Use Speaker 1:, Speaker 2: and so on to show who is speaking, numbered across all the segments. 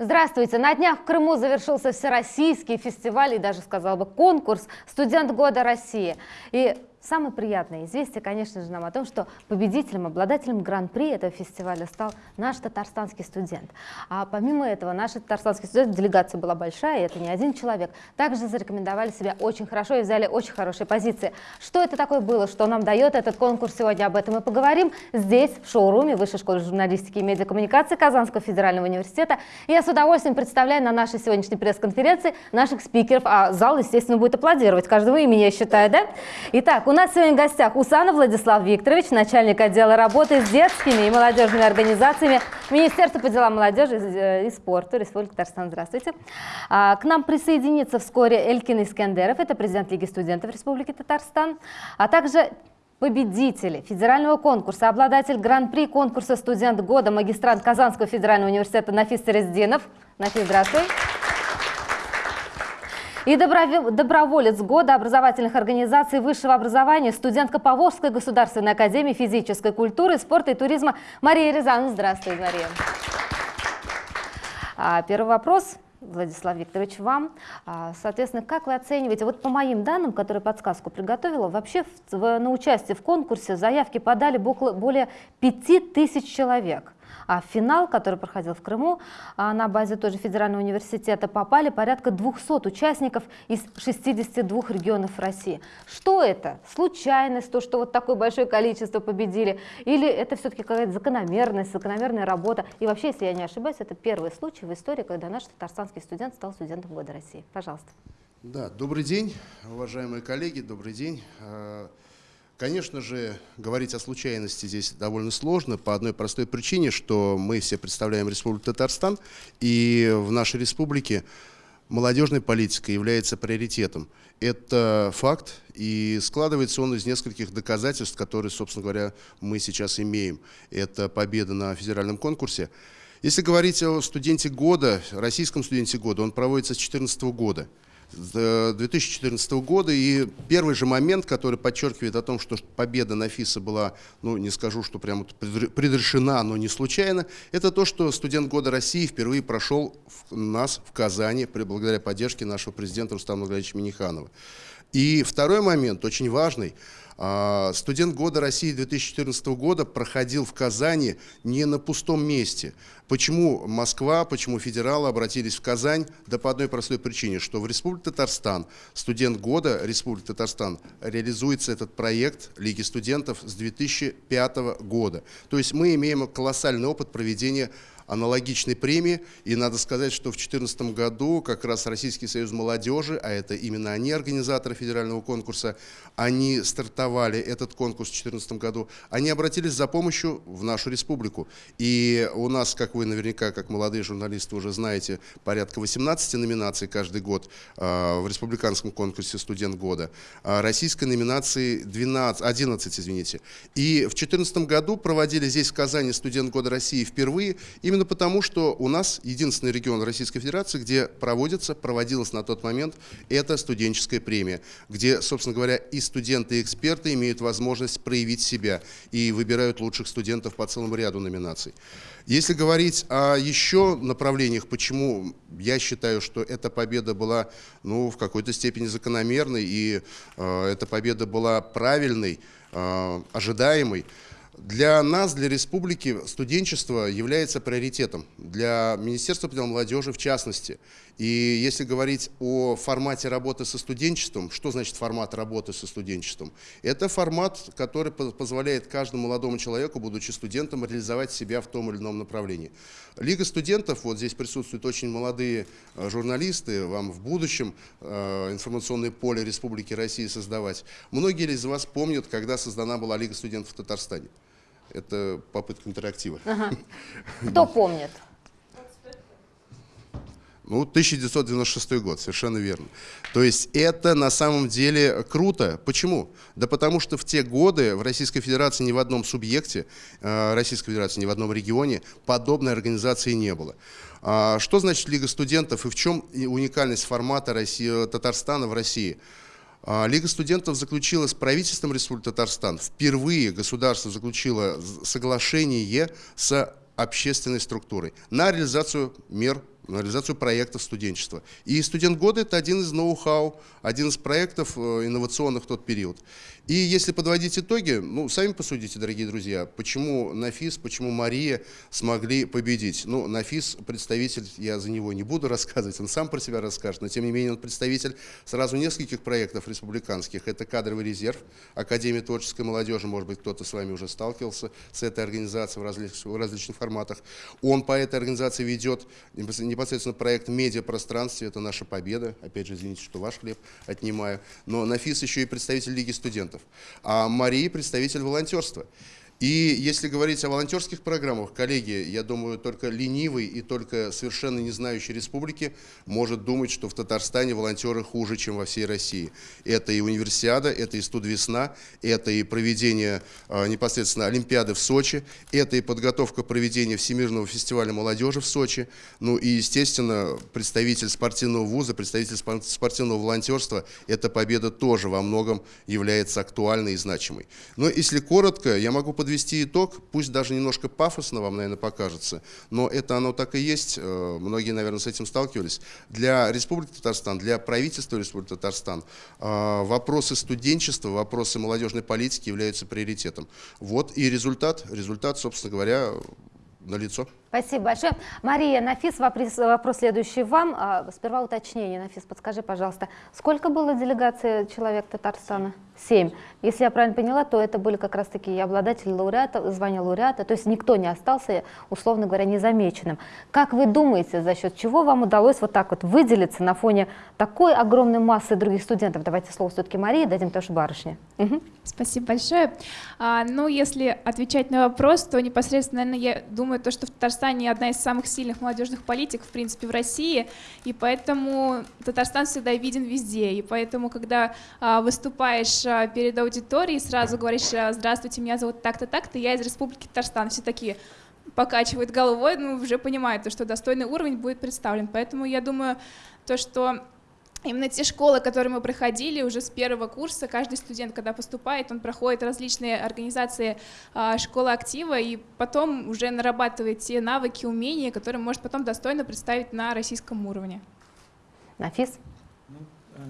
Speaker 1: Здравствуйте! На днях в Крыму завершился всероссийский фестиваль и даже, сказал бы, конкурс «Студент года России». И Самое приятное известие, конечно же, нам о том, что победителем, обладателем гран-при этого фестиваля стал наш татарстанский студент. А помимо этого, наш татарстанский студент, делегация была большая, и это не один человек, также зарекомендовали себя очень хорошо и взяли очень хорошие позиции. Что это такое было, что нам дает этот конкурс, сегодня об этом и поговорим здесь, в шоуруме Высшей школы журналистики и медиакоммуникации Казанского федерального университета. Я с удовольствием представляю на нашей сегодняшней пресс-конференции наших спикеров, а зал, естественно, будет аплодировать каждого имени, я считаю, да? Итак, у нас сегодня в гостях Усанов Владислав Викторович, начальник отдела работы с детскими и молодежными организациями Министерства по делам молодежи и спорта Республики Татарстан. Здравствуйте. А, к нам присоединится вскоре Элькин Искендеров, это президент Лиги студентов Республики Татарстан, а также победители федерального конкурса, обладатель гран-при конкурса «Студент года», магистрант Казанского федерального университета Нафис Терездинов. Нафис, здравствуй. И доброволец года образовательных организаций высшего образования, студентка Поволжской государственной академии физической культуры, спорта и туризма Мария Рязанова. Здравствуй, Мария. А, первый вопрос. Владислав Викторович, вам. А, соответственно, как вы оцениваете, вот по моим данным, которые подсказку приготовила, вообще в, в, на участие в конкурсе заявки подали более 5000 человек. А финал, который проходил в Крыму, а, на базе тоже федерального университета, попали порядка 200 участников из 62 регионов России. Что это? Случайность, то, что вот такое большое количество победили? Или это все-таки какая-то закономерность, закономерная работа? И вообще, если я не ошибаюсь, это первый случай в истории, когда наш татарстанский студент стал студентом года России. Пожалуйста.
Speaker 2: Да, добрый день, уважаемые коллеги, добрый день. Конечно же, говорить о случайности здесь довольно сложно по одной простой причине, что мы все представляем Республику Татарстан, и в нашей республике молодежная политика является приоритетом. Это факт, и складывается он из нескольких доказательств, которые, собственно говоря, мы сейчас имеем. Это победа на федеральном конкурсе. Если говорить о студенте года, российском студенте года, он проводится с 2014 года. 2014 года. И первый же момент, который подчеркивает о том, что победа на ФИСа была, ну не скажу, что прямо предрешена, но не случайно, это то, что студент года России впервые прошел в нас в Казани благодаря поддержке нашего президента Рустама Нургалевича Миниханова. И второй момент, очень важный, студент года России 2014 года проходил в Казани не на пустом месте. Почему Москва, почему федералы обратились в Казань? Да по одной простой причине, что в Республике Татарстан, студент года Республики Татарстан, реализуется этот проект Лиги студентов с 2005 года. То есть мы имеем колоссальный опыт проведения аналогичной премии. И надо сказать, что в 2014 году как раз Российский союз молодежи, а это именно они организаторы федерального конкурса, они стартовали этот конкурс в 2014 году, они обратились за помощью в нашу республику. И у нас, как вы наверняка, как молодые журналисты уже знаете, порядка 18 номинаций каждый год э, в республиканском конкурсе «Студент года». А российской номинации 12, 11, извините. И в 2014 году проводили здесь в Казани «Студент года России» впервые, именно Именно потому, что у нас единственный регион Российской Федерации, где проводится, проводилась на тот момент эта студенческая премия, где, собственно говоря, и студенты, и эксперты имеют возможность проявить себя и выбирают лучших студентов по целому ряду номинаций. Если говорить о еще направлениях, почему я считаю, что эта победа была ну, в какой-то степени закономерной, и э, эта победа была правильной, э, ожидаемой, для нас, для республики, студенчество является приоритетом, для Министерства молодежи в частности. И если говорить о формате работы со студенчеством, что значит формат работы со студенчеством? Это формат, который позволяет каждому молодому человеку, будучи студентом, реализовать себя в том или ином направлении. Лига студентов, вот здесь присутствуют очень молодые э, журналисты, вам в будущем э, информационное поле Республики России создавать. Многие из вас помнят, когда создана была Лига студентов в Татарстане. Это попытка интерактива. Ага.
Speaker 1: Кто помнит?
Speaker 2: Ну, 1996 год, совершенно верно. То есть это на самом деле круто. Почему? Да потому что в те годы в Российской Федерации ни в одном субъекте, э, Российской Федерации ни в одном регионе подобной организации не было. А что значит Лига студентов и в чем уникальность формата России, Татарстана в России? А, Лига студентов заключила с правительством Республики Татарстан, впервые государство заключило соглашение с общественной структурой на реализацию мер на реализацию проектов студенчества. И студент года – это один из ноу-хау, один из проектов э, инновационных в тот период. И если подводить итоги, ну, сами посудите, дорогие друзья, почему Нафис, почему Мария смогли победить. Ну, Нафис представитель, я за него не буду рассказывать, он сам про себя расскажет, но тем не менее он представитель сразу нескольких проектов республиканских. Это кадровый резерв, Академия творческой молодежи, может быть, кто-то с вами уже сталкивался с этой организацией в различных, в различных форматах. Он по этой организации ведет непосредственно проект «Медиапространстве», это наша победа, опять же, извините, что ваш хлеб отнимаю, но Нафис еще и представитель Лиги студентов, а Мария представитель волонтерства. И если говорить о волонтерских программах, коллеги, я думаю, только ленивый и только совершенно не знающий республики может думать, что в Татарстане волонтеры хуже, чем во всей России. Это и универсиада, это и студвесна, это и проведение э, непосредственно Олимпиады в Сочи, это и подготовка проведения Всемирного фестиваля молодежи в Сочи, ну и, естественно, представитель спортивного вуза, представитель спортивного волонтерства, эта победа тоже во многом является актуальной и значимой. Но если коротко, я могу подвести подвести итог, пусть даже немножко пафосно вам, наверное, покажется, но это оно так и есть, э, многие, наверное, с этим сталкивались. Для Республики Татарстан, для правительства Республики Татарстан э, вопросы студенчества, вопросы молодежной политики являются приоритетом. Вот и результат, результат, собственно говоря, налицо.
Speaker 1: Спасибо большое. Мария, Нафис, вопрос, вопрос следующий вам. А, сперва уточнение. Нафис, подскажи, пожалуйста, сколько было делегации человек Татарстана? Семь. Если я правильно поняла, то это были как раз-таки обладатели лауреата, звания лауреата, то есть никто не остался, условно говоря, незамеченным. Как вы думаете, за счет чего вам удалось вот так вот выделиться на фоне такой огромной массы других студентов? Давайте слово все-таки Марии дадим тоже барышне.
Speaker 3: Угу. Спасибо большое. А, ну, если отвечать на вопрос, то непосредственно, наверное, я думаю, то, что в Татарстане Татарстане одна из самых сильных молодежных политик, в принципе, в России, и поэтому Татарстан всегда виден везде, и поэтому, когда а, выступаешь а, перед аудиторией, сразу говоришь а, «Здравствуйте, меня зовут так-то, так-то, я из Республики Татарстан», все такие покачивают головой, ну, уже понимают, что достойный уровень будет представлен. Поэтому я думаю, то, что Именно те школы, которые мы проходили уже с первого курса, каждый студент, когда поступает, он проходит различные организации а, школы актива и потом уже нарабатывает те навыки, умения, которые может потом достойно представить на российском уровне.
Speaker 1: Нафис?
Speaker 4: Ну, э,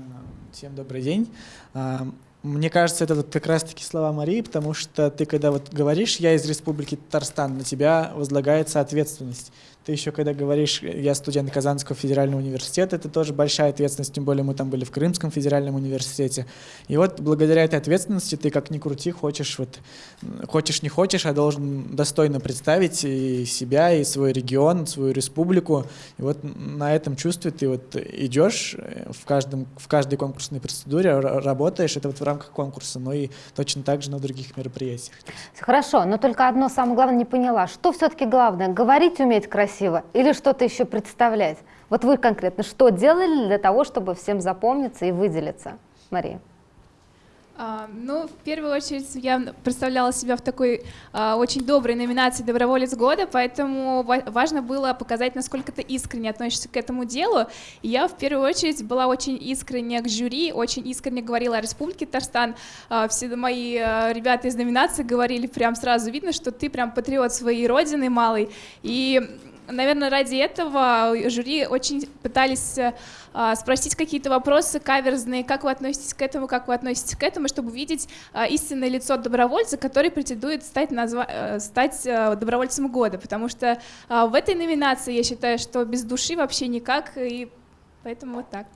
Speaker 4: всем добрый день. А, мне кажется, это вот как раз-таки слова Марии, потому что ты, когда вот говоришь «я из Республики Татарстан», на тебя возлагается ответственность. Ты еще когда говоришь, я студент Казанского федерального университета, это тоже большая ответственность, тем более мы там были в Крымском федеральном университете. И вот благодаря этой ответственности ты как ни крути, хочешь, вот, хочешь не хочешь, а должен достойно представить и себя, и свой регион, свою республику. И вот на этом чувстве ты вот идешь в, каждом, в каждой конкурсной процедуре, работаешь, это вот в рамках конкурса, но и точно так же на других мероприятиях.
Speaker 1: Хорошо, но только одно самое главное не поняла. Что все-таки главное? Говорить уметь красиво? Красиво или что-то еще представлять? Вот вы конкретно что делали для того, чтобы всем запомниться и выделиться, Мария?
Speaker 3: А, ну, в первую очередь, я представляла себя в такой а, очень доброй номинации «Доброволец года», поэтому важно было показать, насколько ты искренне относишься к этому делу. И я в первую очередь была очень искренне к жюри, очень искренне говорила о Республике Татарстан. А, все мои а, ребята из номинации говорили прям сразу видно, что ты прям патриот своей родины малой. И наверное, ради этого жюри очень пытались а, спросить какие-то вопросы каверзные, как вы относитесь к этому, как вы относитесь к этому, чтобы увидеть а, истинное лицо добровольца, который претендует стать, назва... Э, стать добровольцем года, потому что в этой номинации я считаю, что без души вообще никак, и поэтому вот так.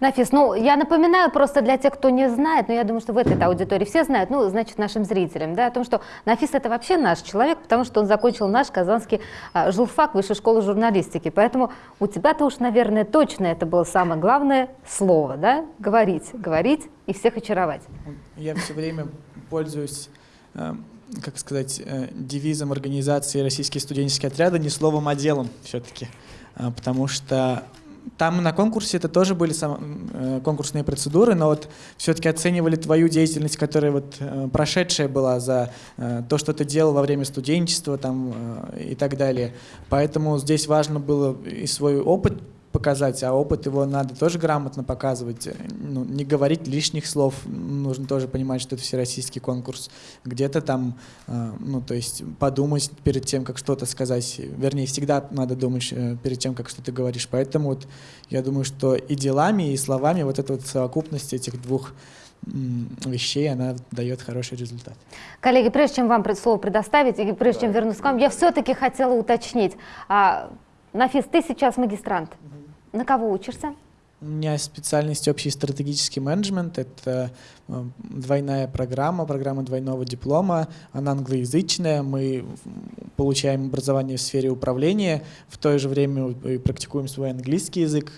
Speaker 1: Нафис, ну я напоминаю просто для тех, кто не знает, но я думаю, что в этой аудитории все знают, ну, значит, нашим зрителям, да, о том, что Нафис это вообще наш человек, потому что он закончил наш казанский а, журфак, высшую школу журналистики. Поэтому у тебя-то уж, наверное, точно это было самое главное слово, да, говорить, говорить и всех очаровать.
Speaker 4: Я все время пользуюсь э, как сказать, э, девизом организации «Российские студенческие отряды» не словом, а делом все-таки. Э, потому что там на конкурсе это тоже были сам, э, конкурсные процедуры, но вот все-таки оценивали твою деятельность, которая вот э, прошедшая была за э, то, что ты делал во время студенчества там, э, и так далее. Поэтому здесь важно было и свой опыт показать, а опыт его надо тоже грамотно показывать, ну, не говорить лишних слов, нужно тоже понимать, что это всероссийский конкурс, где-то там, э, ну, то есть подумать перед тем, как что-то сказать, вернее, всегда надо думать э, перед тем, как что-то говоришь, поэтому вот я думаю, что и делами, и словами вот эта вот совокупность этих двух вещей, она дает хороший результат.
Speaker 1: Коллеги, прежде чем вам слово предоставить, и прежде чем вернуться к вам, я все-таки хотела уточнить. А, Нафис, ты сейчас магистрант. На кого учишься?
Speaker 4: У меня специальность общий стратегический менеджмент. Это э, двойная программа, программа двойного диплома. Она англоязычная. Мы получаем образование в сфере управления. В то же время практикуем свой английский язык.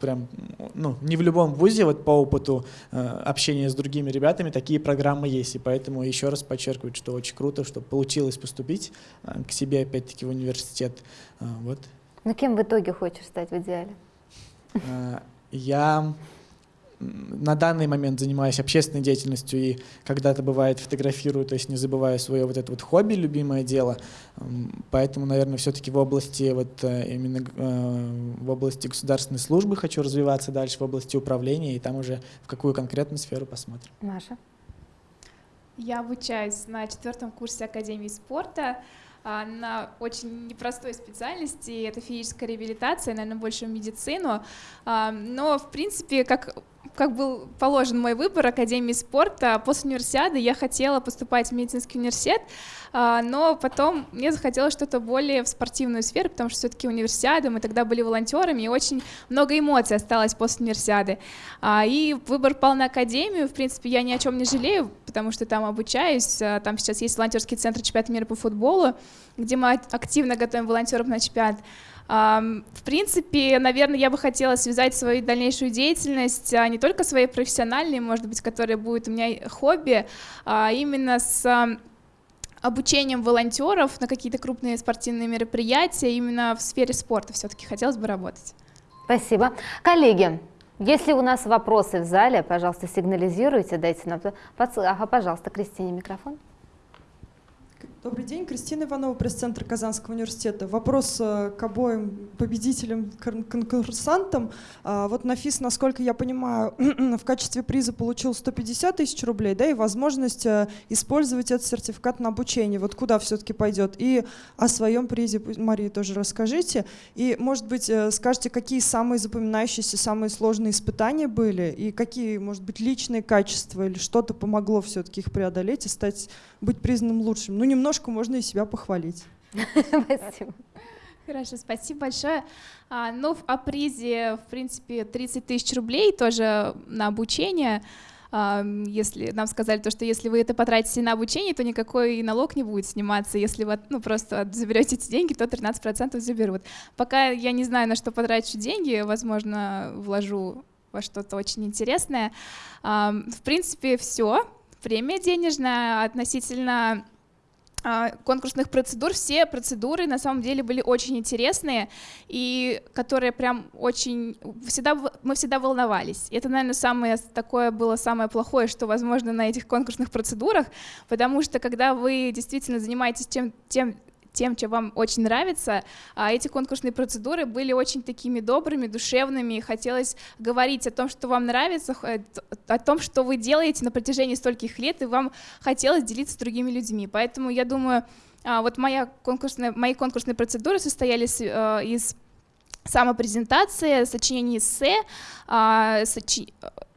Speaker 4: Прям, ну, не в любом вузе, вот по опыту э, общения с другими ребятами, такие программы есть. И поэтому еще раз подчеркиваю, что очень круто, что получилось поступить э, к себе опять-таки в университет. Вот.
Speaker 1: Ну кем в итоге хочешь стать в идеале?
Speaker 4: Э, я на данный момент занимаюсь общественной деятельностью и когда-то бывает фотографирую, то есть не забываю свое вот это вот хобби, любимое дело. Поэтому, наверное, все-таки в области вот э, именно э, в области государственной службы хочу развиваться дальше, в области управления, и там уже в какую конкретную сферу посмотрим.
Speaker 1: Маша?
Speaker 3: Я обучаюсь на четвертом курсе Академии спорта. А, на очень непростой специальности, это физическая реабилитация, наверное, больше в медицину. А, но, в принципе, как как был положен мой выбор Академии спорта, после универсиады я хотела поступать в медицинский университет, а, но потом мне захотелось что-то более в спортивную сферу, потому что все-таки универсиада, мы тогда были волонтерами, и очень много эмоций осталось после универсиады. А, и выбор пал на Академию, в принципе, я ни о чем не жалею, потому что там обучаюсь, а, там сейчас есть волонтерский центр чемпионата мира по футболу, где мы активно готовим волонтеров на чемпионат. В принципе, наверное, я бы хотела связать свою дальнейшую деятельность не только своей профессиональной, может быть, которая будет у меня хобби, а именно с обучением волонтеров на какие-то крупные спортивные мероприятия именно в сфере спорта все-таки хотелось бы работать.
Speaker 1: Спасибо. Коллеги, если у нас вопросы в зале, пожалуйста, сигнализируйте, дайте нам... Ага, пожалуйста, Кристине микрофон.
Speaker 5: Добрый день, Кристина Иванова, пресс-центр Казанского университета. Вопрос э, к обоим победителям, конкурсантам. А, вот Нафис, насколько я понимаю, в качестве приза получил 150 тысяч рублей, да, и возможность э, использовать этот сертификат на обучение. Вот куда все-таки пойдет? И о своем призе, Мария, тоже расскажите. И, может быть, э, скажите, какие самые запоминающиеся, самые сложные испытания были, и какие, может быть, личные качества или что-то помогло все-таки их преодолеть и стать, быть признанным лучшим? Ну, немного немножко можно и себя похвалить.
Speaker 3: Спасибо. Хорошо, спасибо большое. А, ну, о призе, в принципе, 30 тысяч рублей тоже на обучение. А, если нам сказали то, что если вы это потратите на обучение, то никакой налог не будет сниматься. Если вы ну, просто заберете эти деньги, то 13% заберут. Пока я не знаю, на что потрачу деньги, возможно, вложу во что-то очень интересное. А, в принципе, все. Премия денежная относительно конкурсных процедур, все процедуры на самом деле были очень интересные и которые прям очень всегда мы всегда волновались. Это, наверное, самое такое было самое плохое, что возможно на этих конкурсных процедурах, потому что когда вы действительно занимаетесь тем, тем тем, чем вам очень нравится. А эти конкурсные процедуры были очень такими добрыми, душевными. Хотелось говорить о том, что вам нравится, о том, что вы делаете на протяжении стольких лет, и вам хотелось делиться с другими людьми. Поэтому я думаю, а, вот моя конкурсная, мои конкурсные процедуры состоялись э, из самопрезентации, сочинений эссе, а,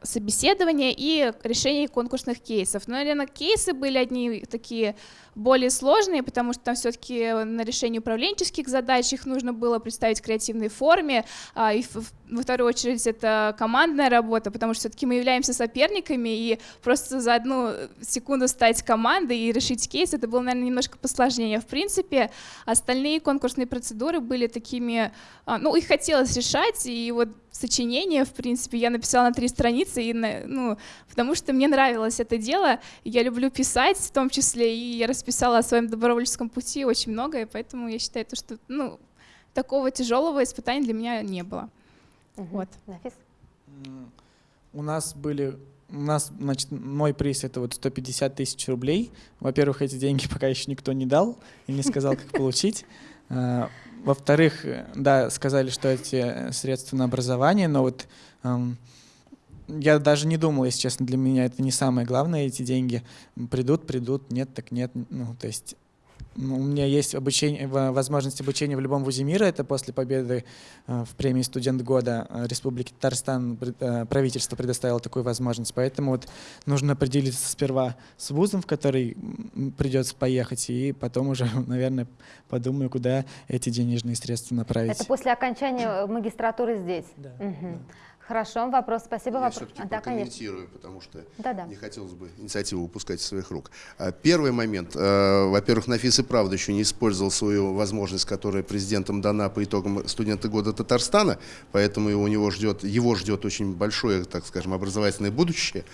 Speaker 3: собеседования и решения конкурсных кейсов. Но, наверное, кейсы были одни такие более сложные, потому что там все-таки на решение управленческих задач их нужно было представить в креативной форме, а, и во вторую очередь это командная работа, потому что все-таки мы являемся соперниками, и просто за одну секунду стать командой и решить кейс, это было, наверное, немножко посложнее. В принципе, остальные конкурсные процедуры были такими, а, ну, их хотелось решать, и вот сочинение, в принципе, я написала на три страницы, и, ну, потому что мне нравилось это дело, я люблю писать в том числе, и я расписала о своем добровольческом пути очень многое, поэтому я считаю, то, что ну, такого тяжелого испытания для меня не было. Угу. Вот.
Speaker 4: У нас были у нас, значит, мой приз это вот 150 тысяч рублей. Во-первых, эти деньги пока еще никто не дал и не сказал, как получить. Во-вторых, э, да, сказали, что эти средства на образование, но вот эм, я даже не думал, если честно, для меня это не самое главное, эти деньги. Придут, придут, нет, так нет, ну, то есть у меня есть обучение, возможность обучения в любом вузе мира. Это после победы э, в премии «Студент года» Республики Татарстан э, правительство предоставило такую возможность. Поэтому вот нужно определиться сперва с вузом, в который придется поехать, и потом уже, наверное, подумаю, куда эти денежные средства направить.
Speaker 1: Это после окончания магистратуры здесь?
Speaker 4: Да.
Speaker 1: Угу.
Speaker 4: да.
Speaker 1: Хорошо, вопрос, спасибо.
Speaker 2: Я все-таки
Speaker 1: А, да,
Speaker 2: прокомментирую, потому что
Speaker 1: Да, да.
Speaker 2: не хотелось бы инициативу упускать из своих рук. А, Первый момент. э, Во-первых, Нафис и правда еще не использовал свою возможность, которая президентом дана по итогам студента года Татарстана, поэтому у него ждет, его ждет очень большое, так скажем, образовательное будущее.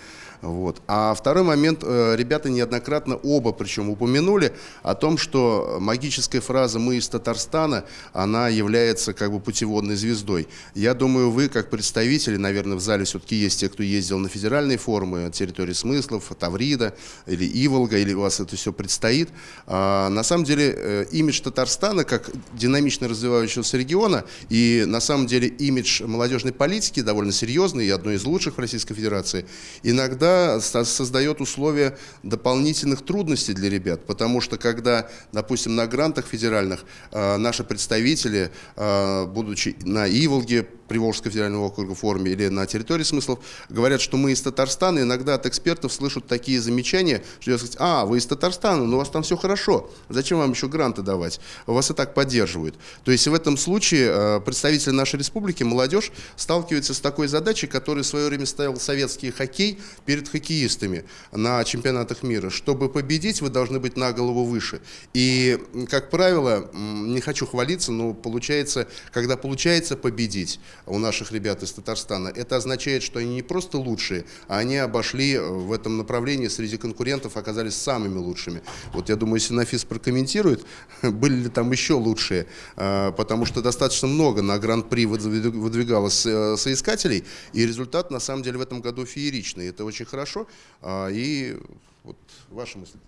Speaker 2: Вот. А второй момент, э, ребята неоднократно оба причем упомянули о том, что магическая фраза «мы из Татарстана», она является как бы путеводной звездой. Я думаю, вы как представители, наверное, в зале все-таки есть те, кто ездил на федеральные форумы, территории смыслов, Таврида или Иволга, или у вас это все предстоит. А, на самом деле э, имидж Татарстана как динамично развивающегося региона и на самом деле имидж молодежной политики довольно серьезный и одной из лучших в Российской Федерации. Иногда создает условия дополнительных трудностей для ребят, потому что когда, допустим, на грантах федеральных э, наши представители, э, будучи на Иволге, Приволжского федерального округа форуме или на территории смыслов, говорят, что мы из Татарстана, иногда от экспертов слышат такие замечания, что я сказать, а, вы из Татарстана, но у вас там все хорошо, зачем вам еще гранты давать? Вас и так поддерживают. То есть в этом случае э, представители нашей республики, молодежь, сталкиваются с такой задачей, которую в свое время ставил советский хоккей перед хоккеистами на чемпионатах мира. Чтобы победить, вы должны быть на голову выше. И, как правило, не хочу хвалиться, но получается, когда получается победить, у наших ребят из Татарстана, это означает, что они не просто лучшие, а они обошли в этом направлении среди конкурентов, оказались самыми лучшими. Вот я думаю, если Нафис прокомментирует, были ли там еще лучшие, а, потому что достаточно много на Гран-при выдвигалось э, соискателей, и результат на самом деле в этом году фееричный. Это очень хорошо. А, и вот ваши мысли.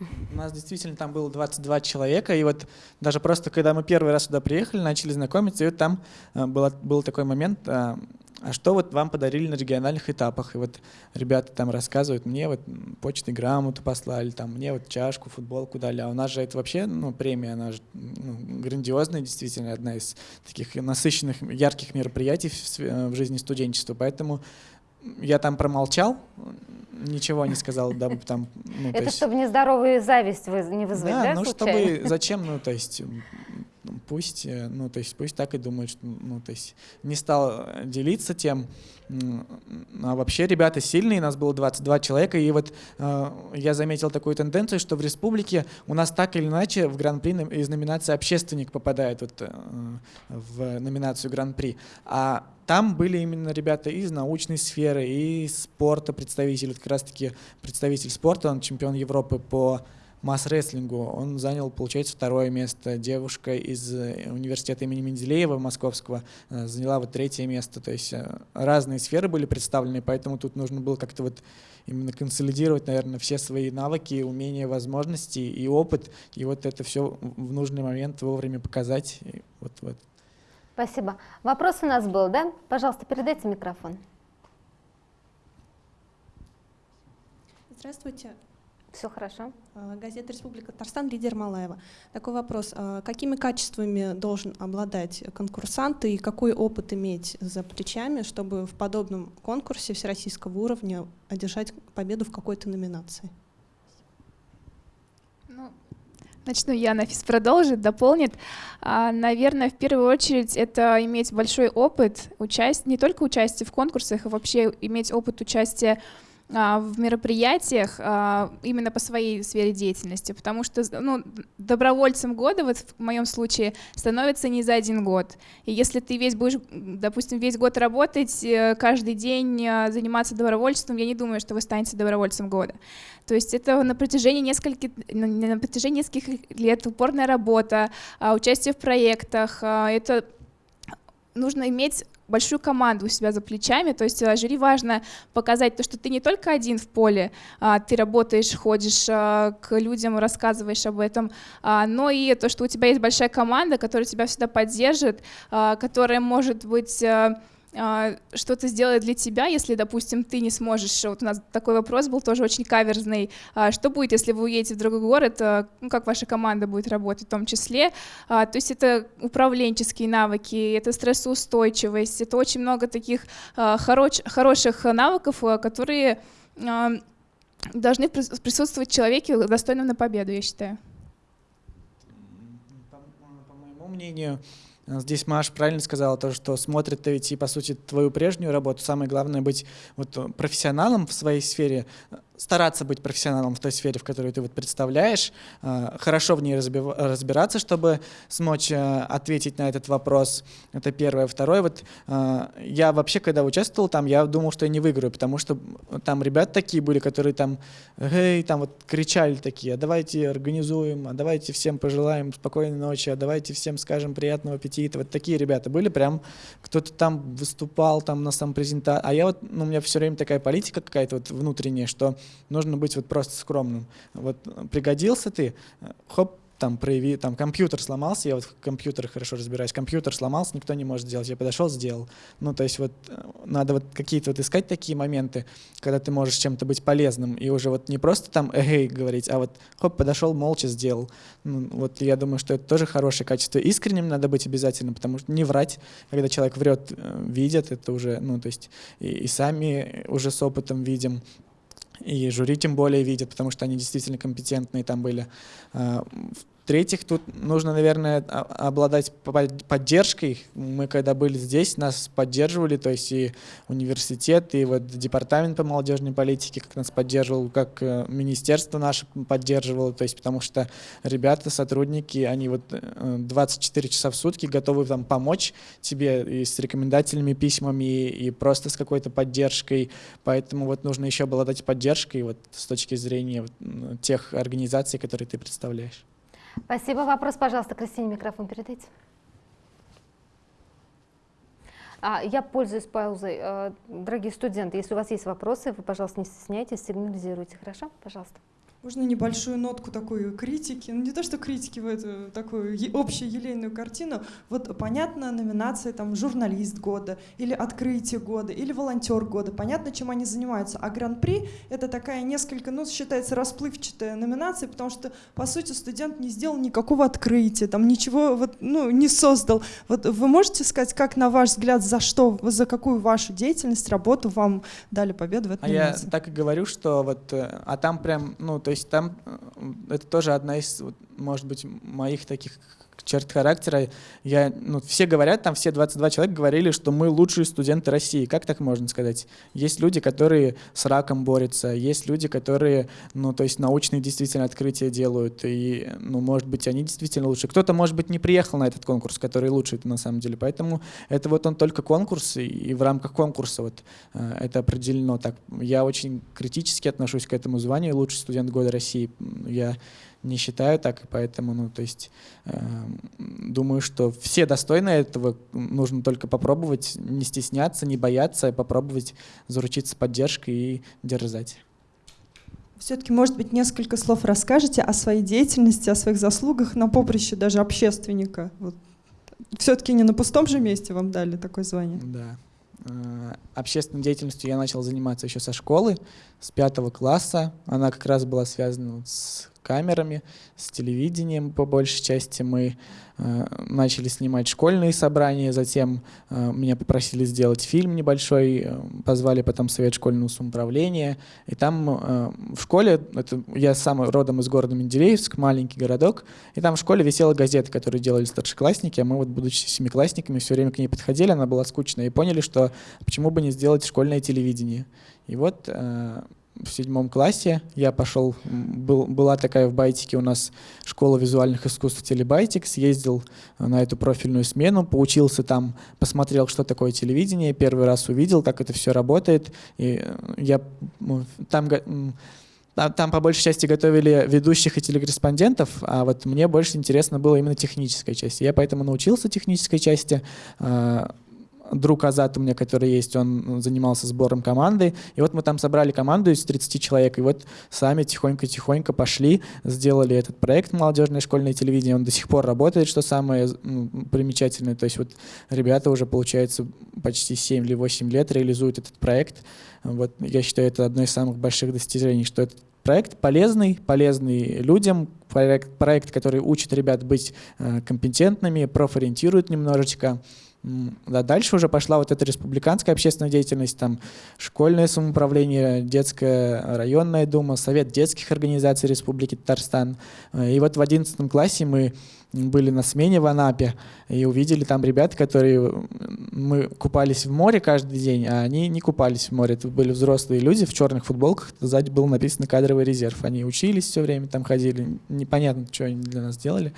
Speaker 4: У нас действительно там было 22 человека, и вот даже просто когда мы первый раз сюда приехали, начали знакомиться, и вот там э, было, был такой момент, э, а что вот вам подарили на региональных этапах? И вот ребята там рассказывают, мне вот почтой грамоту послали, там мне вот чашку, футболку дали, а у нас же это вообще ну, премия, она же ну, грандиозная, действительно, одна из таких насыщенных, ярких мероприятий в, в жизни студенчества, поэтому я там промолчал, ничего не сказал, да, там...
Speaker 1: Ну, Это есть... чтобы нездоровую зависть не вызвать, да,
Speaker 4: да ну чтобы... Зачем, ну, то есть пусть, э, ну, то есть пусть так и думают, что, ну, то есть не стал делиться тем. А вообще ребята сильные, нас было 22 человека, и вот э, я заметил такую тенденцию, что в республике у нас так или иначе в Гран-при из номинации «Общественник» попадает вот, э, в номинацию Гран-при. А там были именно ребята из научной сферы, и спорта представители, вот как раз-таки представитель спорта, он чемпион Европы по масс-рестлингу. Он занял, получается, второе место. Девушка из э, университета имени Менделеева Московского э, заняла вот третье место. То есть э, разные сферы были представлены, поэтому тут нужно было как-то вот именно консолидировать, наверное, все свои навыки, умения, возможности и опыт, и вот это все в нужный момент вовремя показать. И вот, вот.
Speaker 1: Спасибо. Вопрос у нас был, да? Пожалуйста, передайте микрофон.
Speaker 6: Здравствуйте.
Speaker 1: Все хорошо.
Speaker 6: А, газета «Республика Татарстан», лидер Малаева. Такой вопрос. А, какими качествами должен обладать конкурсант и какой опыт иметь за плечами, чтобы в подобном конкурсе всероссийского уровня одержать победу в какой-то номинации?
Speaker 3: Ну, начну я, Нафис продолжит, дополнит. А, наверное, в первую очередь это иметь большой опыт, участия, не только участие в конкурсах, а вообще иметь опыт участия в мероприятиях а, именно по своей сфере деятельности, потому что ну, добровольцем года, вот в моем случае, становится не за один год. И если ты весь будешь, допустим, весь год работать, э, каждый день э, заниматься добровольством, я не думаю, что вы станете добровольцем года. То есть это на протяжении нескольких, на протяжении нескольких лет упорная работа, а, участие в проектах, это нужно иметь большую команду у себя за плечами, то есть э, жюри важно показать то, что ты не только один в поле, а, ты работаешь, ходишь а, к людям, рассказываешь об этом, а, но и то, что у тебя есть большая команда, которая тебя всегда поддержит, которая может быть а, что-то сделает для тебя, если, допустим, ты не сможешь, вот у нас такой вопрос был тоже очень каверзный, а, что будет, если вы уедете в другой город, а, ну, как ваша команда будет работать в том числе, то есть это управленческие навыки, это стрессоустойчивость, это очень много таких хорош, хороших навыков, которые должны присутствовать в человеке, достойном на победу, я считаю.
Speaker 4: По, по моему мнению, Здесь Маш правильно сказала, то, что смотрит ведь по сути, твою прежнюю работу. Самое главное быть вот профессионалом в своей сфере, стараться быть профессионалом в той сфере, в которой ты вот представляешь, э, хорошо в ней разбираться, чтобы смочь э, ответить на этот вопрос. Это первое. Второе, вот э, я вообще, когда участвовал там, я думал, что я не выиграю, потому что там ребят такие были, которые там, эй, там вот кричали такие, а давайте организуем, а давайте всем пожелаем спокойной ночи, а давайте всем скажем приятного аппетита. Вот такие ребята были, прям кто-то там выступал там на самопрезентации. А я вот, ну, у меня все время такая политика какая-то вот внутренняя, что нужно быть вот просто скромным. Вот пригодился ты, хоп, там прояви, там компьютер сломался, я вот в компьютерах хорошо разбираюсь, компьютер сломался, никто не может сделать, я подошел, сделал. Ну, то есть вот э, надо вот какие-то вот искать такие моменты, когда ты можешь чем-то быть полезным, и уже вот не просто там эй говорить, а вот хоп, подошел, молча сделал. Ну, вот я думаю, что это тоже хорошее качество. Искренним надо быть обязательно, потому что не врать, когда человек врет, э, видят, это уже, ну, то есть и, и сами уже с опытом видим, и жюри тем более видят, потому что они действительно компетентные там были. В-третьих, тут нужно, наверное, обладать поддержкой. Мы когда были здесь, нас поддерживали, то есть и университет, и вот департамент по молодежной политике как нас поддерживал, как э, министерство наше поддерживало, то есть потому что ребята, сотрудники, они вот 24 э, часа в сутки готовы там помочь тебе и с рекомендательными письмами, и просто с какой-то поддержкой, поэтому вот нужно еще обладать поддержкой вот с точки зрения вот, тех организаций, которые ты представляешь.
Speaker 1: Спасибо. Вопрос, пожалуйста, Кристине микрофон передайте. А, я пользуюсь паузой. Э, дорогие студенты, если у вас есть вопросы, вы, пожалуйста, не стесняйтесь, сигнализируйте. Хорошо? Пожалуйста.
Speaker 5: Можно небольшую нотку такой критики, ну не то что критики в эту такую общую елейную картину. Вот понятно номинация там журналист года или открытие года или волонтер года. Понятно, чем они занимаются. А гран-при это такая несколько, ну считается расплывчатая номинация, потому что по сути студент не сделал никакого открытия, там ничего вот ну не создал. Вот вы можете сказать, как на ваш взгляд, за что, за какую вашу деятельность, работу вам дали победу в этой
Speaker 4: а номинации? я так и говорю, что вот, э, а там прям, ну то есть там э, это тоже одна из, может быть, моих таких черт характера. Я, ну, все говорят, там все 22 человека говорили, что мы лучшие студенты России. Как так можно сказать? Есть люди, которые с раком борются, есть люди, которые, ну, то есть научные действительно открытия делают, и, ну, может быть, они действительно лучше. Кто-то, может быть, не приехал на этот конкурс, который лучше на самом деле. Поэтому это вот он только конкурс, и в рамках конкурса вот э, это определено так. Я очень критически отношусь к этому званию лучший студент года России. Я не считаю так, и поэтому, ну, то есть, э, думаю, что все достойны этого, нужно только попробовать, не стесняться, не бояться, попробовать заручиться поддержкой и дерзать.
Speaker 5: Все-таки, может быть, несколько слов расскажете о своей деятельности, о своих заслугах на поприще даже общественника. Вот. Все-таки не на пустом же месте вам дали такое звание.
Speaker 4: Да. Э, общественной деятельностью я начал заниматься еще со школы, с пятого класса. Она как раз была связана с камерами, с телевидением по большей части. Мы э, начали снимать школьные собрания, затем э, меня попросили сделать фильм небольшой, э, позвали потом Совет школьного самоуправления. И там э, в школе, это, я сам родом из города Менделеевск, маленький городок, и там в школе висела газета, которую делали старшеклассники, а мы вот, будучи семиклассниками, все время к ней подходили, она была скучная, и поняли, что почему бы не сделать школьное телевидение. И вот э, в седьмом классе. Я пошел, был, была такая в Байтике у нас школа визуальных искусств Телебайтик, съездил на эту профильную смену, поучился там, посмотрел, что такое телевидение, первый раз увидел, как это все работает, и я там там, там по большей части готовили ведущих и телекорреспондентов, а вот мне больше интересно было именно техническая часть. Я поэтому научился технической части, а, друг Азат у меня, который есть, он занимался сбором команды. И вот мы там собрали команду из 30 человек, и вот сами тихонько-тихонько пошли, сделали этот проект «Молодежное школьное телевидение». Он до сих пор работает, что самое ну, примечательное. То есть вот ребята уже, получается, почти 7 или 8 лет реализуют этот проект. Вот я считаю, это одно из самых больших достижений, что этот проект полезный, полезный людям, проект, проект который учит ребят быть э, компетентными, профориентирует немножечко. Да, дальше уже пошла вот эта республиканская общественная деятельность, там школьное самоуправление, детская районная дума, совет детских организаций Республики Татарстан. Э, и вот в 11 классе мы были на смене в Анапе и увидели там ребят, которые мы купались в море каждый день, а они не купались в море. Это были взрослые люди в черных футболках, сзади было написано кадровый резерв. Они учились все время, там ходили, непонятно, что они для нас делали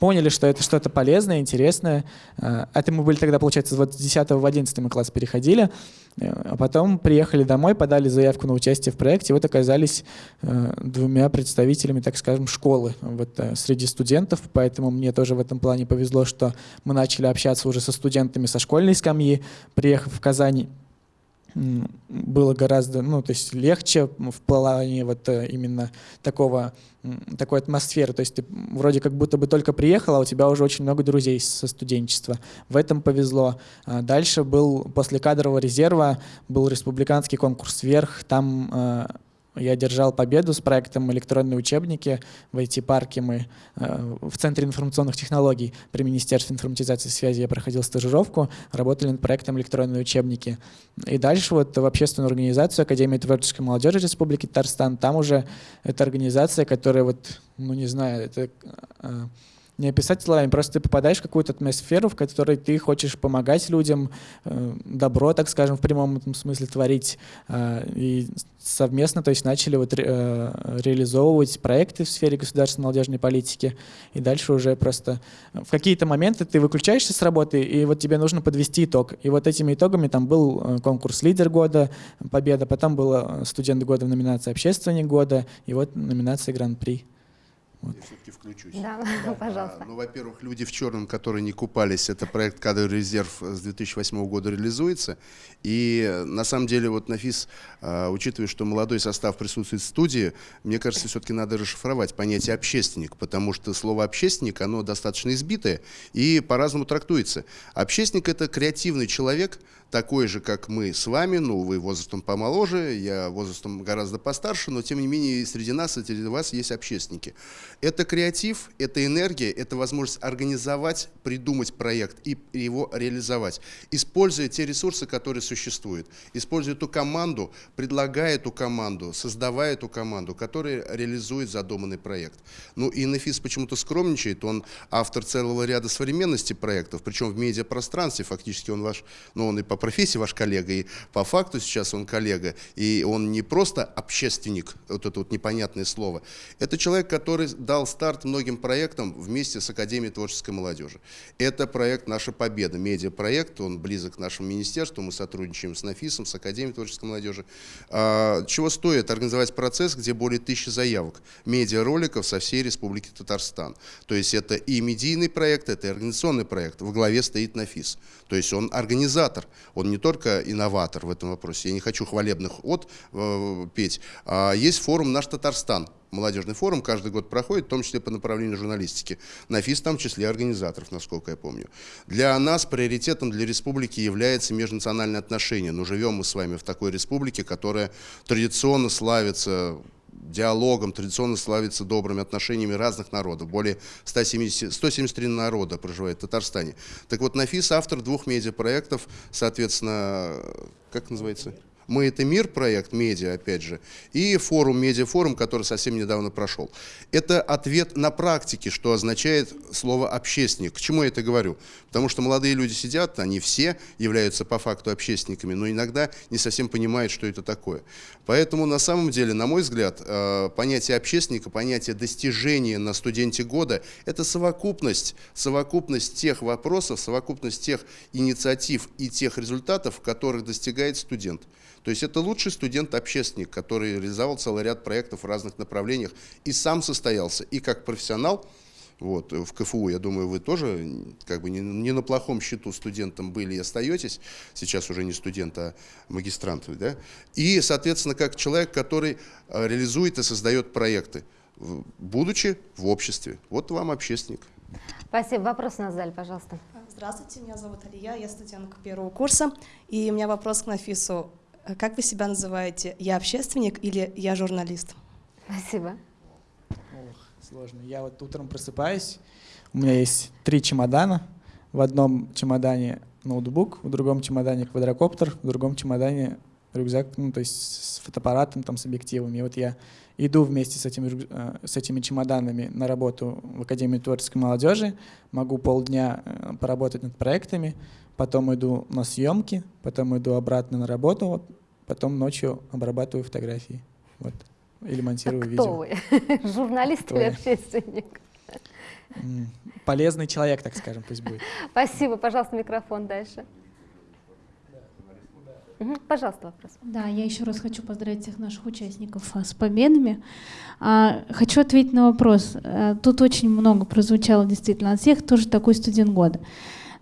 Speaker 4: поняли, что это что-то полезное, интересное. А, это мы были тогда, получается, вот с 10 в 11 класс переходили, а потом приехали домой, подали заявку на участие в проекте, и вот оказались э, двумя представителями, так скажем, школы вот, э, среди студентов, поэтому мне тоже в этом плане повезло, что мы начали общаться уже со студентами со школьной скамьи, приехав в Казань, было гораздо, ну, то есть легче в плане вот э, именно такого, такой атмосферы. То есть ты вроде как будто бы только приехал, а у тебя уже очень много друзей со студенчества. В этом повезло. А дальше был, после кадрового резерва, был республиканский конкурс «Вверх». Там э, я держал победу с проектом «Электронные учебники». В IT-парке мы э, в Центре информационных технологий при Министерстве информатизации и связи я проходил стажировку, работали над проектом «Электронные учебники». И дальше вот в общественную организацию Академии творческой молодежи Республики Татарстан, там уже это организация, которая вот, ну не знаю, это э, не описать словами, просто ты попадаешь в какую-то атмосферу, в которой ты хочешь помогать людям, э, добро, так скажем, в прямом смысле творить. Э, и совместно то есть начали вот, э, реализовывать проекты в сфере государственной молодежной политики. И дальше уже просто в какие-то моменты ты выключаешься с работы, и вот тебе нужно подвести итог. И вот этими итогами там был конкурс «Лидер года», победа, потом был студент года в номинации «Общественник года», и вот номинация «Гран-при».
Speaker 2: Вот. Я все-таки включусь.
Speaker 1: Да, да. пожалуйста.
Speaker 2: А, ну, во-первых, «Люди в черном», которые не купались, это проект «Кадровый резерв» с 2008 года реализуется. И на самом деле, вот Нафис, а, учитывая, что молодой состав присутствует в студии, мне кажется, все-таки надо расшифровать понятие «общественник», потому что слово «общественник», оно достаточно избитое и по-разному трактуется. Общественник – это креативный человек, такой же, как мы с вами, ну, вы возрастом помоложе, я возрастом гораздо постарше, но тем не менее среди нас и среди вас есть общественники. Это креатив, это энергия, это возможность организовать, придумать проект и его реализовать, используя те ресурсы, которые существуют, используя ту команду, предлагая эту команду, создавая эту команду, которая реализует задуманный проект. Ну и Нафис почему-то скромничает, он автор целого ряда современности проектов, причем в медиапространстве, фактически он ваш, ну он и по профессии ваш коллега, и по факту сейчас он коллега, и он не просто общественник, вот это вот непонятное слово, это человек, который дал старт многим проектам вместе с Академией творческой молодежи. Это проект «Наша победа», медиапроект, он близок к нашему министерству, мы сотрудничаем с НАФИСом, с Академией творческой молодежи. А, чего стоит организовать процесс, где более тысячи заявок, медиароликов со всей Республики Татарстан. То есть это и медийный проект, это и организационный проект, во главе стоит НАФИС. То есть он организатор, он не только инноватор в этом вопросе, я не хочу хвалебных от э, петь, а есть форум «Наш Татарстан», молодежный форум каждый год проходит, в том числе по направлению журналистики. НАФИС там в числе организаторов, насколько я помню. Для нас приоритетом для республики является межнациональные отношения. Но живем мы с вами в такой республике, которая традиционно славится диалогом, традиционно славится добрыми отношениями разных народов. Более 170, 173 народа проживает в Татарстане. Так вот, Нафис автор двух медиапроектов, соответственно, как называется? «Мы – это мир» проект, медиа, опять же, и форум, медиафорум, который совсем недавно прошел. Это ответ на практике, что означает слово «общественник». К чему я это говорю? Потому что молодые люди сидят, они все являются по факту общественниками, но иногда не совсем понимают, что это такое. Поэтому на самом деле, на мой взгляд, э, понятие общественника, понятие достижения на студенте года – это совокупность, совокупность тех вопросов, совокупность тех инициатив и тех результатов, которых достигает студент. То есть это лучший студент-общественник, который реализовал целый ряд проектов в разных направлениях и сам состоялся и как профессионал вот, в КФУ, я думаю, вы тоже как бы не, не на плохом счету студентом были и остаетесь, сейчас уже не студент, а магистрант, да? И, соответственно, как человек, который э, реализует и создает проекты, будучи в обществе. Вот вам общественник.
Speaker 1: Спасибо. Вопрос на зале, пожалуйста.
Speaker 7: Здравствуйте, меня зовут Алия, я студентка первого курса, и у меня вопрос к Нафису. Как вы себя называете? Я общественник или я журналист?
Speaker 1: Спасибо.
Speaker 4: Ох, сложно. Я вот утром просыпаюсь, у меня есть три чемодана. В одном чемодане ноутбук, в другом чемодане квадрокоптер, в другом чемодане рюкзак, ну, то есть с фотоаппаратом, там, с объективами. И вот я иду вместе с этими, э, с этими чемоданами на работу в Академию творческой молодежи, могу полдня э, поработать над проектами, потом иду на съемки, потом иду обратно на работу, вот, потом ночью обрабатываю фотографии. Вот или монтирую
Speaker 1: так
Speaker 4: видео.
Speaker 1: Кто вы? Журналист кто или я? общественник?
Speaker 4: Полезный человек, так скажем, пусть будет.
Speaker 1: Спасибо. Пожалуйста, микрофон дальше. Угу, пожалуйста, вопрос.
Speaker 8: Да, я еще раз хочу поздравить всех наших участников а, с победами. А, хочу ответить на вопрос. А, тут очень много прозвучало действительно от всех, тоже такой студент года.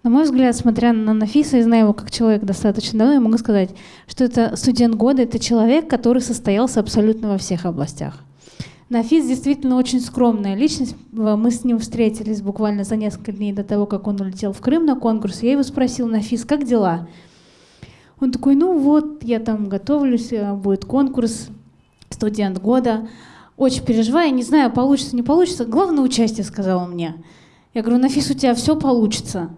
Speaker 8: На мой взгляд, смотря на Нафиса и зная его как человек достаточно давно, я могу сказать, что это студент года, это человек, который состоялся абсолютно во всех областях. Нафис действительно очень скромная личность. Мы с ним встретились буквально за несколько дней до того, как он улетел в Крым на конкурс. Я его спросил, Нафис, как дела? Он такой, ну вот, я там готовлюсь, э, будет конкурс, студент года. Очень переживаю, не знаю, получится, не получится. Главное участие, сказал он мне. Я говорю, Нафис, у тебя все получится.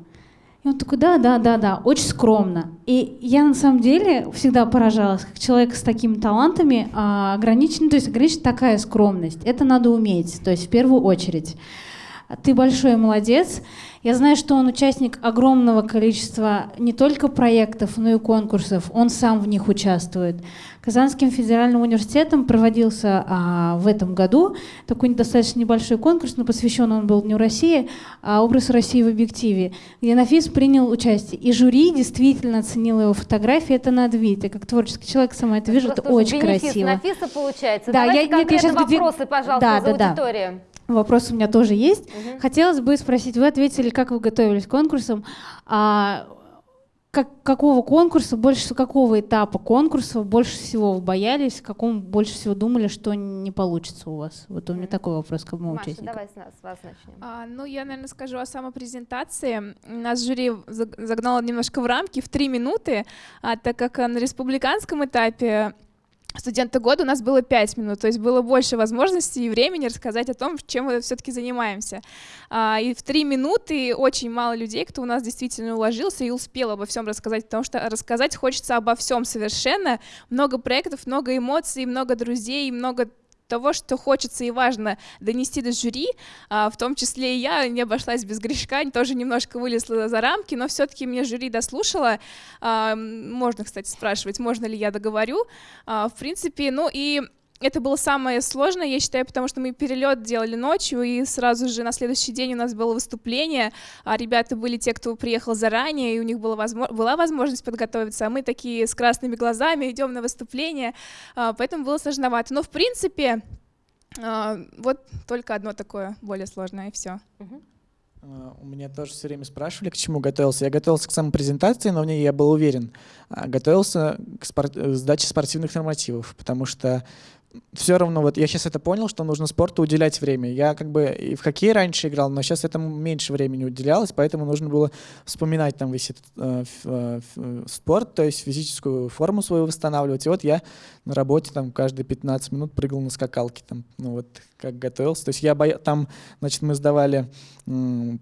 Speaker 8: И он такой, да, да, да, да, очень скромно. И я на самом деле всегда поражалась, как человек с такими талантами а, ограничен, то есть ограничена такая скромность. Это надо уметь, то есть в первую очередь. Ты большой молодец. Я знаю, что он участник огромного количества не только проектов, но и конкурсов. Он сам в них участвует. Казанским федеральным университетом проводился а, в этом году такой достаточно небольшой конкурс, но посвящен он был Дню России, а, образ России в объективе, где Нафис принял участие. И жюри действительно оценило его фотографии, это надо видеть. Я как творческий человек сама это вижу, это очень красиво.
Speaker 1: Нафиса получается.
Speaker 8: Да,
Speaker 1: Давайте
Speaker 8: я, нет, я сейчас
Speaker 1: вопросы, пожалуйста,
Speaker 8: да,
Speaker 1: за
Speaker 8: да,
Speaker 1: аудиторию.
Speaker 8: Да. Вопрос у меня тоже есть.
Speaker 1: Угу.
Speaker 8: Хотелось бы спросить, вы ответили, как вы готовились к конкурсам. А как, какого конкурса, больше какого этапа конкурса больше всего вы боялись, каком больше всего думали, что не получится у вас? Вот у меня такой вопрос к моему
Speaker 1: Маша,
Speaker 8: участнику.
Speaker 1: давай с, нас, с вас начнем.
Speaker 3: А, ну, я, наверное, скажу о самопрезентации. Нас жюри загнало немножко в рамки в три минуты, а, так как на республиканском этапе студента года у нас было 5 минут, то есть было больше возможностей и времени рассказать о том, чем мы все-таки занимаемся. А, и в 3 минуты очень мало людей, кто у нас действительно уложился и успел обо всем рассказать, потому что рассказать хочется обо всем совершенно. Много проектов, много эмоций, много друзей, много того, что хочется и важно донести до жюри, а, в том числе и я не обошлась без грешка, тоже немножко вылезла за рамки, но все-таки мне жюри дослушала. А, можно, кстати, спрашивать, можно ли я договорю. А, в принципе, ну и это было самое сложное, я считаю, потому что мы перелет делали ночью, и сразу же на следующий день у нас было выступление, а ребята были те, кто приехал заранее, и у них была, возможно, была возможность подготовиться, а мы такие с красными глазами идем на выступление, а, поэтому было сложновато. Но в принципе, а, вот только одно такое более сложное, и все.
Speaker 4: А, у меня тоже все время спрашивали, к чему готовился. Я готовился к самой презентации, но в ней я был уверен. Готовился к спор... сдаче спортивных нормативов, потому что все равно, вот я сейчас это понял, что нужно спорту уделять время. Я как бы и в хоккей раньше играл, но сейчас этому меньше времени уделялось, поэтому нужно было вспоминать там весь этот э, э, спорт, то есть физическую форму свою восстанавливать. И вот я на работе там каждые 15 минут прыгал на скакалке, там, ну вот как готовился. То есть я боя... там, значит, мы сдавали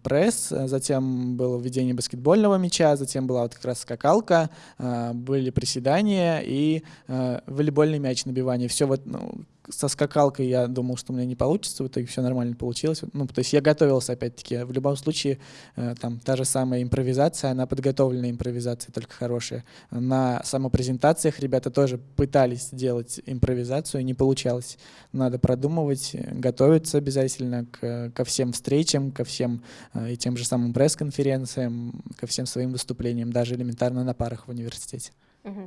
Speaker 4: пресс, затем было введение баскетбольного мяча, затем была вот как раз скакалка, э, были приседания и э, волейбольный мяч набивание. Все вот ну, со скакалкой я думал, что у меня не получится, в итоге все нормально получилось. Ну, то есть я готовился, опять-таки. В любом случае, э, там та же самая импровизация, она подготовленная импровизация, только хорошая. На самопрезентациях ребята тоже пытались делать импровизацию, не получалось. Надо продумывать, готовиться обязательно к, ко всем встречам, ко всем э, и тем же самым пресс-конференциям, ко всем своим выступлениям, даже элементарно на парах в университете.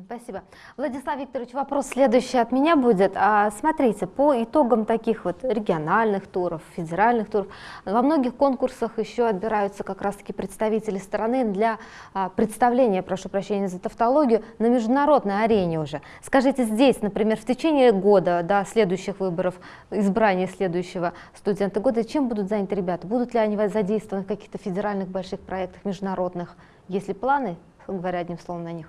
Speaker 1: Спасибо. Владислав Викторович, вопрос следующий от меня будет. А, смотрите, по итогам таких вот региональных туров, федеральных туров, во многих конкурсах еще отбираются как раз-таки представители страны для а, представления, прошу прощения за тавтологию, на международной арене уже. Скажите, здесь, например, в течение года, до следующих выборов, избрания следующего студента года, чем будут заняты ребята? Будут ли они задействованы в каких-то федеральных больших проектах, международных? Есть ли планы, говоря одним словом, на них?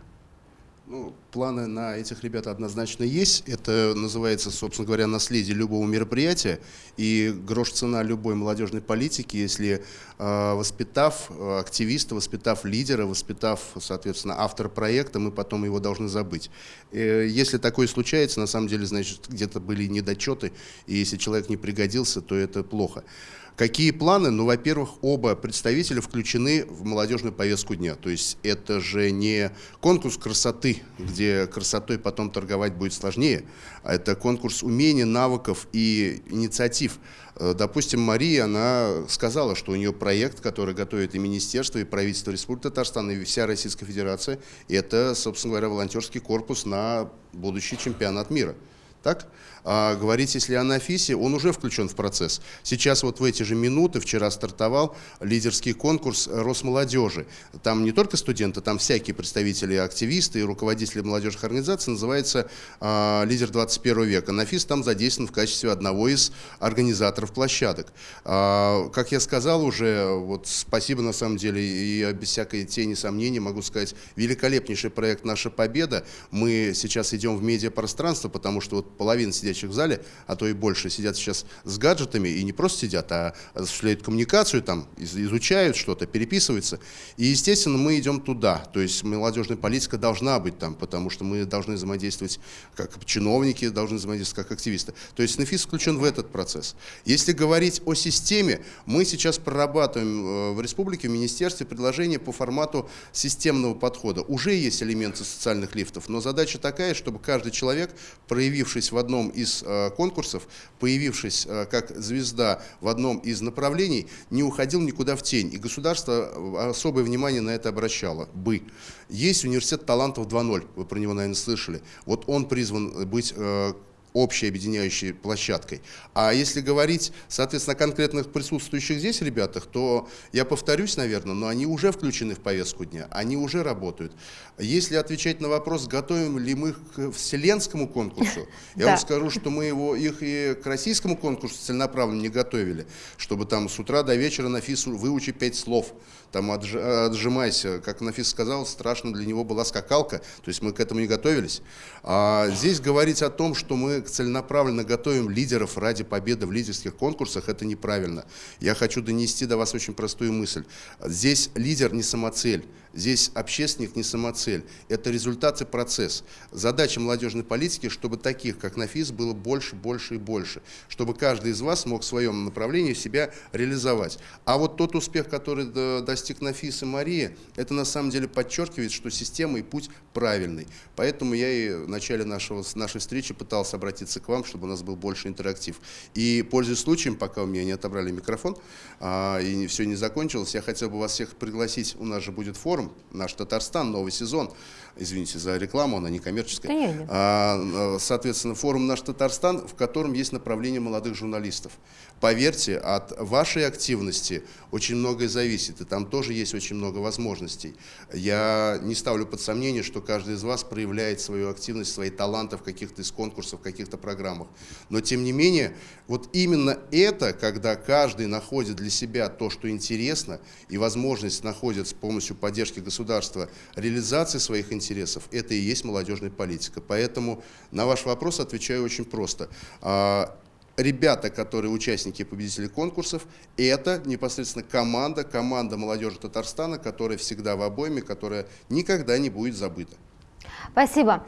Speaker 2: Ну, планы на этих ребят однозначно есть. Это называется, собственно говоря, наследие любого мероприятия. И грош цена любой молодежной политики, если э, воспитав э, активиста, воспитав лидера, воспитав, соответственно, автора проекта, мы потом его должны забыть. Э, если такое случается, на самом деле, значит, где-то были недочеты, и если человек не пригодился, то это плохо. Какие планы? Ну, во-первых, оба представителя включены в молодежную повестку дня. То есть это же не конкурс красоты, где красотой потом торговать будет сложнее, а это конкурс умений, навыков и инициатив. Э, допустим, Мария, она сказала, что у нее проект, который готовит и Министерство, и правительство Республики Татарстан, и вся Российская Федерация, это, собственно говоря, волонтерский корпус на будущий чемпионат мира. Так? А говорить, если о Нафисе, он уже включен в процесс. Сейчас вот в эти же минуты, вчера стартовал лидерский конкурс Росмолодежи. Там не только студенты, там всякие представители, активисты и руководители молодежных организаций, называется а, «Лидер 21 века». Нафис там задействован в качестве одного из организаторов площадок. А, как я сказал уже, вот спасибо на самом деле, и без всякой тени сомнений могу сказать, великолепнейший проект «Наша победа». Мы сейчас идем в медиапространство, потому что вот половина сидящих в зале, а то и больше, сидят сейчас с гаджетами и не просто сидят, а осуществляют коммуникацию, там, изучают что-то, переписываются. И, естественно, мы идем туда. То есть молодежная политика должна быть там, потому что мы должны взаимодействовать как чиновники, должны взаимодействовать как активисты. То есть НФИС включен в этот процесс. Если говорить о системе, мы сейчас прорабатываем э, в республике, в министерстве предложение по формату системного подхода. Уже есть элементы социальных лифтов, но задача такая, чтобы каждый человек, проявивший появившись в одном из э, конкурсов, появившись э, как звезда в одном из направлений, не уходил никуда в тень. И государство э, особое внимание на это обращало бы. Есть университет талантов 2.0, вы про него, наверное, слышали. Вот он призван быть общей объединяющей площадкой. А если говорить, соответственно, о конкретных присутствующих здесь ребятах, то я повторюсь, наверное, но они уже включены в повестку дня, они уже работают. Если отвечать на вопрос, готовим ли мы к вселенскому конкурсу, я вам скажу, что мы его, их и к российскому конкурсу целенаправленно не готовили, чтобы там с утра до вечера на ФИСу выучить пять слов, там отжимайся, как Нафис сказал, страшно для него была скакалка, то есть мы к этому не готовились. А здесь говорить о том, что мы целенаправленно готовим лидеров ради победы в лидерских конкурсах, это неправильно. Я хочу донести до вас очень простую мысль. Здесь лидер не самоцель. Здесь общественник не самоцель, это результат и процесс. Задача молодежной политики, чтобы таких, как Нафис, было больше, больше и больше, чтобы каждый из вас мог в своем направлении себя реализовать. А вот тот успех, который достиг Нафис и Мария, это на самом деле подчеркивает, что система и путь правильный. Поэтому я и в начале нашего, нашей встречи пытался обратиться к вам, чтобы у нас был больше интерактив. И, пользуясь случаем, пока у меня не отобрали микрофон, а, и все не закончилось, я хотел бы вас всех пригласить, у нас же будет форум, форум «Наш Татарстан», новый сезон. Извините за рекламу, она не коммерческая. А, соответственно, форум «Наш Татарстан», в котором есть направление молодых журналистов. Поверьте, от вашей активности очень многое зависит, и там тоже есть очень много возможностей. Я не ставлю под сомнение, что каждый из вас проявляет свою активность, свои таланты в каких-то из конкурсов, в каких-то программах. Но тем не менее, вот именно это, когда каждый находит для себя то, что интересно, и возможность находит с помощью поддержки государства реализации своих интересов, это и есть молодежная политика. Поэтому на ваш вопрос отвечаю очень просто а, ребята, которые участники и победители конкурсов, это непосредственно команда, команда молодежи Татарстана, которая всегда в обойме, которая никогда не будет забыта.
Speaker 1: Спасибо.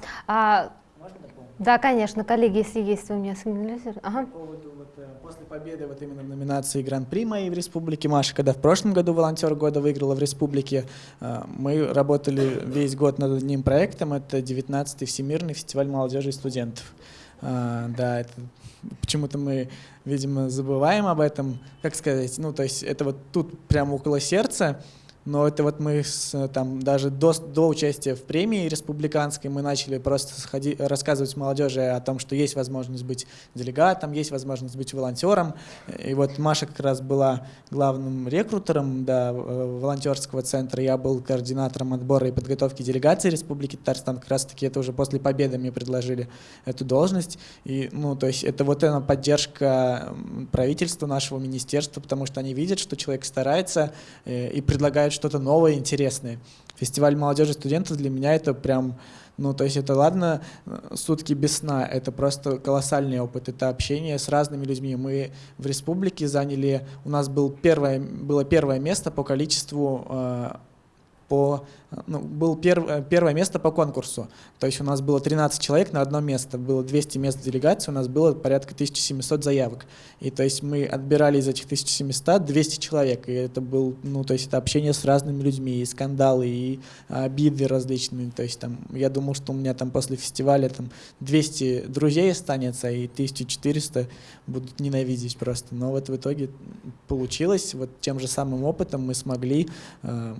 Speaker 1: Да, конечно, коллеги, если есть, вы меня сигнализируете. Ага. По поводу,
Speaker 4: вот, э, после победы вот именно в номинации Гран-при моей в Республике Маша, когда в прошлом году волонтер года выиграла в Республике, э, мы работали весь год над одним проектом, это 19-й Всемирный фестиваль молодежи и студентов. А, да, это почему-то мы, видимо, забываем об этом, как сказать, ну, то есть это вот тут прямо около сердца, но это вот мы с, там даже до, до участия в премии республиканской мы начали просто сходи, рассказывать молодежи о том, что есть возможность быть делегатом, есть возможность быть волонтером. И вот Маша как раз была главным рекрутером да, волонтерского центра, я был координатором отбора и подготовки делегации Республики Татарстан. Как раз таки это уже после победы мне предложили эту должность. И, ну, то есть это вот эта поддержка правительства, нашего министерства, потому что они видят, что человек старается э, и предлагает что-то новое, интересное. Фестиваль молодежи студентов для меня это прям, ну, то есть это ладно, сутки без сна, это просто колоссальный опыт, это общение с разными людьми. Мы в республике заняли, у нас был первое, было первое место по количеству э, по, ну, был перв, первое место по конкурсу. То есть у нас было 13 человек на одно место, было 200 мест делегации, у нас было порядка 1700 заявок. И то есть мы отбирали из этих 1700 200 человек, и это был, ну, то есть это общение с разными людьми, и скандалы, и обиды различные. То есть там, я думал, что у меня там после фестиваля там 200 друзей останется, и 1400 будут ненавидеть просто. Но вот в итоге получилось, вот тем же самым опытом мы смогли, э,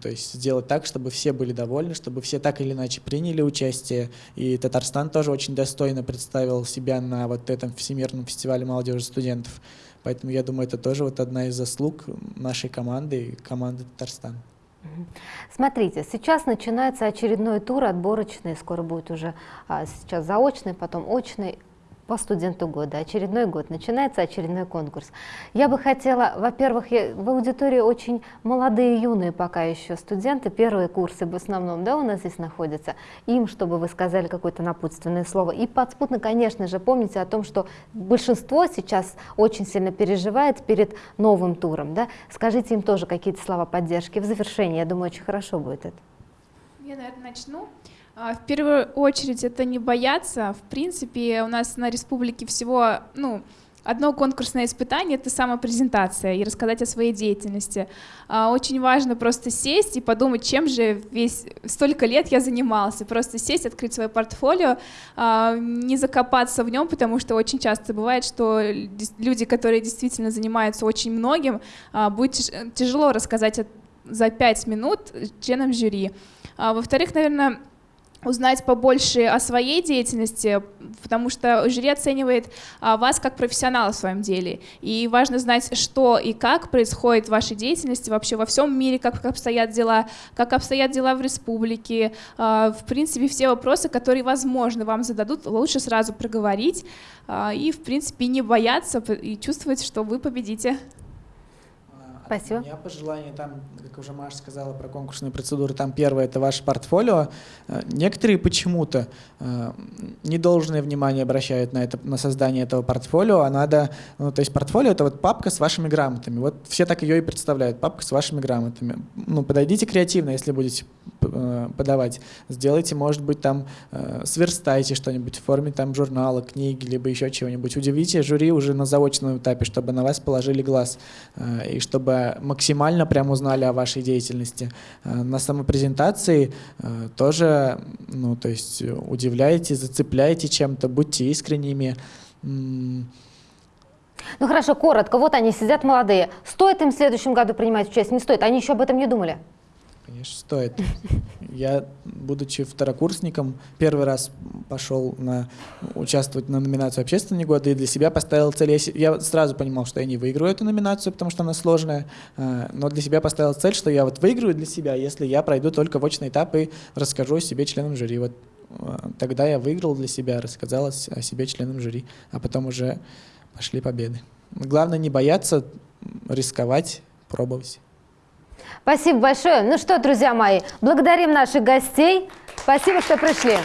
Speaker 4: то есть сделать так, чтобы все были довольны, чтобы все так или иначе приняли участие. И Татарстан тоже очень достойно представил себя на вот этом Всемирном фестивале молодежи студентов. Поэтому я думаю, это тоже вот одна из заслуг нашей команды команды Татарстана.
Speaker 1: Смотрите, сейчас начинается очередной тур отборочный, скоро будет уже а, сейчас заочный, потом очный по студенту года. Очередной год, начинается очередной конкурс. Я бы хотела, во-первых, в аудитории очень молодые, юные пока еще студенты, первые курсы в основном, да, у нас здесь находятся, им, чтобы вы сказали какое-то напутственное слово. И подспутно, конечно же, помните о том, что большинство сейчас очень сильно переживает перед новым туром, да. Скажите им тоже какие-то слова поддержки в завершении, я думаю, очень хорошо будет это.
Speaker 3: Я, наверное, начну. А, в первую очередь это не бояться. В принципе, у нас на республике всего, ну, Одно конкурсное испытание — это самопрезентация и рассказать о своей деятельности. А, очень важно просто сесть и подумать, чем же весь столько лет я занимался. Просто сесть, открыть свое портфолио, а, не закопаться в нем, потому что очень часто бывает, что люди, которые действительно занимаются очень многим, будет тяжело рассказать за пять минут членам жюри. Во-вторых, наверное, узнать побольше о своей деятельности, потому что жюри оценивает а, вас как профессионала в своем деле. И важно знать, что и как происходит в вашей деятельности вообще во всем мире, как обстоят дела, как обстоят дела в республике. А, в принципе, все вопросы, которые, возможно, вам зададут, лучше сразу проговорить а, и, в принципе, не бояться и чувствовать, что вы победите.
Speaker 1: Спасибо.
Speaker 4: У меня пожелание там, как уже Маша сказала про конкурсные процедуры, там первое — это ваше портфолио. Э, некоторые почему-то э, недолжное внимание обращают на, это, на создание этого портфолио, а надо... Ну, то есть портфолио — это вот папка с вашими грамотами. Вот все так ее и представляют, папка с вашими грамотами. Ну, подойдите креативно, если будете э, подавать. Сделайте, может быть, там, сверстайте что-нибудь в форме там журнала, книги, либо еще чего-нибудь. Удивите жюри уже на заочном этапе, чтобы на вас положили глаз, и чтобы максимально прям узнали о вашей деятельности. Э, на самопрезентации э, тоже, ну, то есть удивляете, зацепляете чем-то, будьте искренними. Ну
Speaker 1: хорошо, коротко. Вот они сидят молодые. Стоит им в следующем году принимать участие? Не стоит. Они еще об этом не думали?
Speaker 4: Конечно, стоит. Я, будучи второкурсником, первый раз пошел на, участвовать на номинацию «Общественный год» и для себя поставил цель. Я, я сразу понимал, что я не выиграю эту номинацию, потому что она сложная, а, но для себя поставил цель, что я вот выиграю для себя, если я пройду только в очный этап и расскажу о себе членам жюри. Вот а, тогда я выиграл для себя, рассказал о себе членам жюри, а потом уже пошли победы. Главное не бояться, рисковать, пробовать.
Speaker 1: Спасибо большое. Ну что, друзья мои, благодарим наших гостей. Спасибо, что пришли.